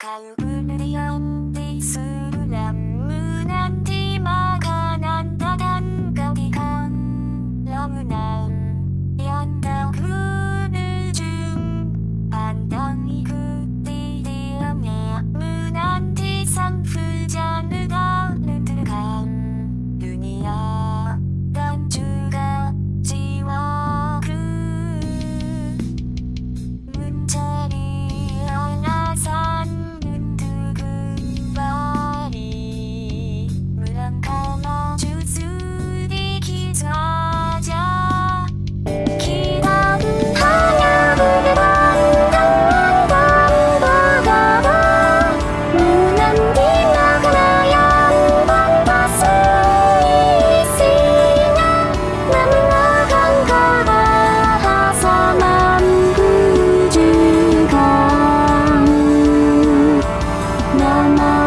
買う分量 mama.